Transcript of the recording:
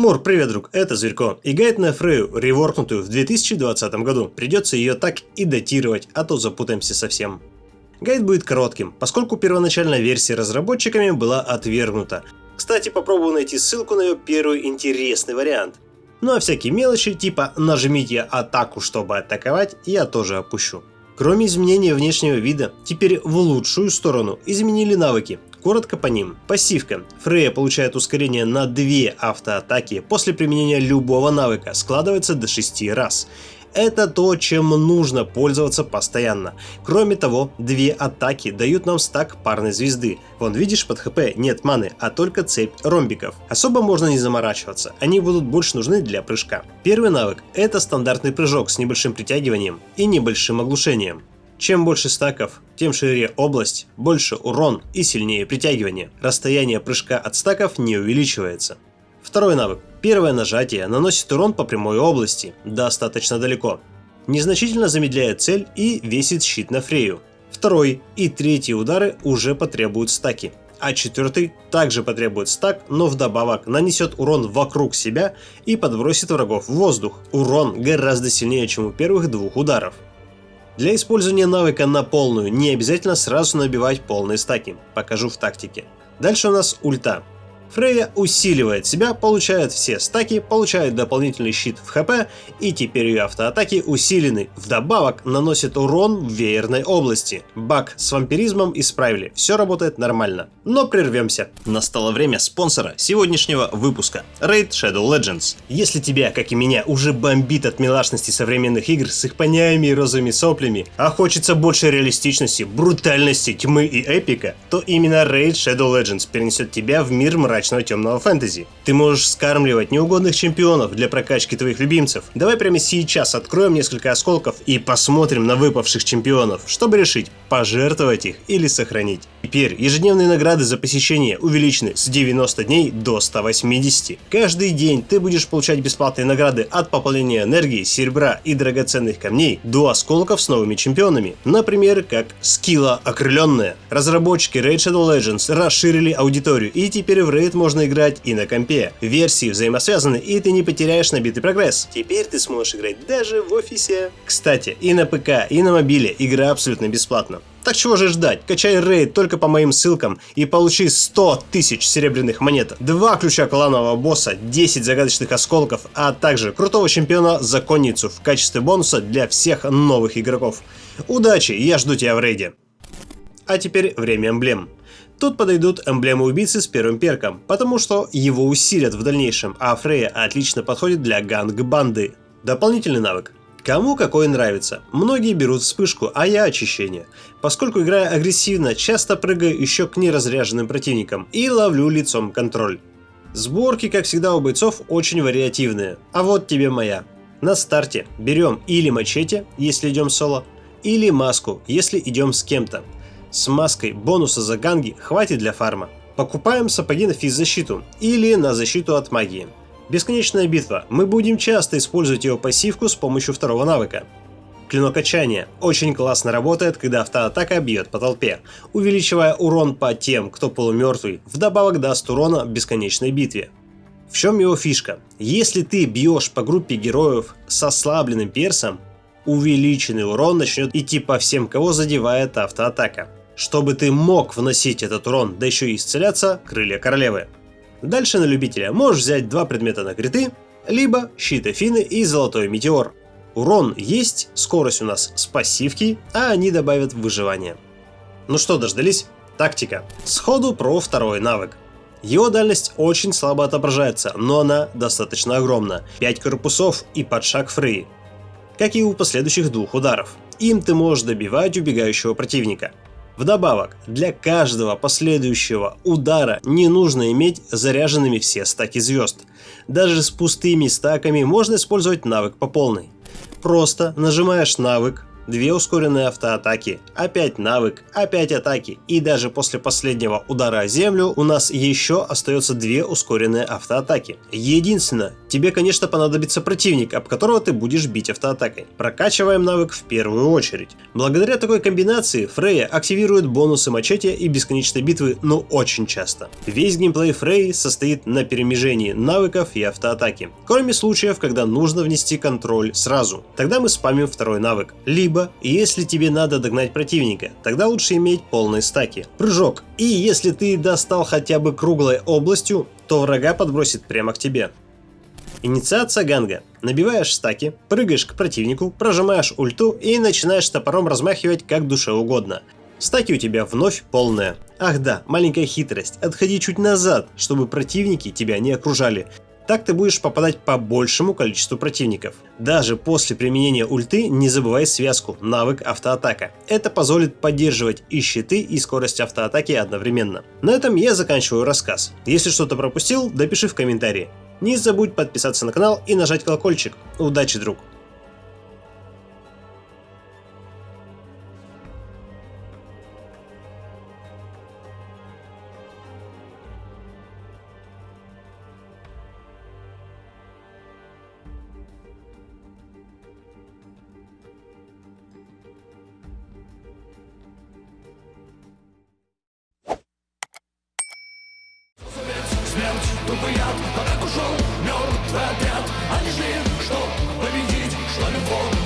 Мур, привет, друг, это Зверько. И гайд на Фрею, реворкнутую в 2020 году. Придется ее так и датировать, а то запутаемся совсем. Гайд будет коротким, поскольку первоначальная версия разработчиками была отвергнута. Кстати, попробую найти ссылку на ее первый интересный вариант. Ну а всякие мелочи, типа нажмите атаку, чтобы атаковать, я тоже опущу. Кроме изменения внешнего вида, теперь в лучшую сторону изменили навыки. Коротко по ним. Пассивка. Фрея получает ускорение на 2 автоатаки после применения любого навыка, складывается до 6 раз. Это то, чем нужно пользоваться постоянно. Кроме того, две атаки дают нам стак парной звезды. Вон видишь, под хп нет маны, а только цепь ромбиков. Особо можно не заморачиваться, они будут больше нужны для прыжка. Первый навык – это стандартный прыжок с небольшим притягиванием и небольшим оглушением. Чем больше стаков, тем шире область, больше урон и сильнее притягивание. Расстояние прыжка от стаков не увеличивается. Второй навык. Первое нажатие наносит урон по прямой области, достаточно далеко. Незначительно замедляет цель и весит щит на Фрею. Второй и третий удары уже потребуют стаки. А четвертый также потребует стак, но вдобавок нанесет урон вокруг себя и подбросит врагов в воздух. Урон гораздо сильнее, чем у первых двух ударов. Для использования навыка на полную не обязательно сразу набивать полные стаки, покажу в тактике. Дальше у нас ульта. Фрейя усиливает себя, получает все стаки, получает дополнительный щит в хп и теперь ее автоатаки усилены. Вдобавок наносит урон в веерной области. Баг с вампиризмом исправили, все работает нормально. Но прервемся. Настало время спонсора сегодняшнего выпуска. Raid Shadow Legends. Если тебя, как и меня, уже бомбит от милашности современных игр с их поняями и розовыми соплями, а хочется больше реалистичности, брутальности, тьмы и эпика, то именно Raid Shadow Legends перенесет тебя в мир мрачного мрачного темного фэнтези. Ты можешь скармливать неугодных чемпионов для прокачки твоих любимцев. Давай прямо сейчас откроем несколько осколков и посмотрим на выпавших чемпионов, чтобы решить, пожертвовать их или сохранить. Теперь ежедневные награды за посещение увеличены с 90 дней до 180. Каждый день ты будешь получать бесплатные награды от пополнения энергии, серебра и драгоценных камней до осколков с новыми чемпионами. Например, как скилла окрыленная. Разработчики Raid Shadow Legends расширили аудиторию и теперь в Raid Raid можно играть и на компе. Версии взаимосвязаны и ты не потеряешь набитый прогресс. Теперь ты сможешь играть даже в офисе. Кстати, и на ПК, и на мобиле игра абсолютно бесплатна. Так чего же ждать? Качай рейд только по моим ссылкам и получи 100 тысяч серебряных монет, два ключа кланового босса, 10 загадочных осколков, а также крутого чемпиона законницу в качестве бонуса для всех новых игроков. Удачи, я жду тебя в рейде. А теперь время эмблем. Тут подойдут эмблемы убийцы с первым перком, потому что его усилят в дальнейшем, а Фрея отлично подходит для ганг-банды. Дополнительный навык. Кому какой нравится. Многие берут вспышку, а я очищение. Поскольку играя агрессивно, часто прыгаю еще к неразряженным противникам и ловлю лицом контроль. Сборки, как всегда у бойцов, очень вариативные. А вот тебе моя. На старте берем или мачете, если идем соло, или маску, если идем с кем-то. С маской бонуса за ганги хватит для фарма. Покупаем сапоги на физзащиту или на защиту от магии. Бесконечная битва. Мы будем часто использовать его пассивку с помощью второго навыка. Клинок качания очень классно работает, когда автоатака бьет по толпе, увеличивая урон по тем, кто полумертвый, вдобавок даст урона в бесконечной битве. В чем его фишка? Если ты бьешь по группе героев с ослабленным персом, увеличенный урон начнет идти по всем, кого задевает автоатака чтобы ты мог вносить этот урон, да еще и исцеляться, крылья королевы. Дальше на любителя можешь взять два предмета на криты, либо щит Афины и золотой метеор. Урон есть, скорость у нас с пассивки, а они добавят выживание. Ну что, дождались? Тактика. Сходу про второй навык. Его дальность очень слабо отображается, но она достаточно огромна. 5 корпусов и под шаг фрей. Как и у последующих двух ударов. Им ты можешь добивать убегающего противника. Вдобавок, для каждого последующего удара не нужно иметь заряженными все стаки звезд. Даже с пустыми стаками можно использовать навык по полной. Просто нажимаешь навык, две ускоренные автоатаки, опять навык, опять атаки и даже после последнего удара о землю у нас еще остается две ускоренные автоатаки. Единственное, тебе конечно понадобится противник, об которого ты будешь бить автоатакой. Прокачиваем навык в первую очередь. Благодаря такой комбинации Фрейя активирует бонусы мачете и бесконечной битвы ну очень часто. Весь геймплей Фрей состоит на перемежении навыков и автоатаки, кроме случаев, когда нужно внести контроль сразу. Тогда мы спамим второй навык. Либо, если тебе надо догнать противника, тогда лучше иметь полные стаки. Прыжок. И если ты достал хотя бы круглой областью, то врага подбросит прямо к тебе. Инициация ганга. Набиваешь стаки, прыгаешь к противнику, прожимаешь ульту и начинаешь топором размахивать как душе угодно. Стаки у тебя вновь полные. Ах да, маленькая хитрость. Отходи чуть назад, чтобы противники тебя не окружали. Так ты будешь попадать по большему количеству противников. Даже после применения ульты не забывай связку навык автоатака. Это позволит поддерживать и щиты, и скорость автоатаки одновременно. На этом я заканчиваю рассказ. Если что-то пропустил, допиши в комментарии. Не забудь подписаться на канал и нажать колокольчик. Удачи, друг! путь, тупый яд, а ушел мертвый отряд. Они жили, что победить, что любовь.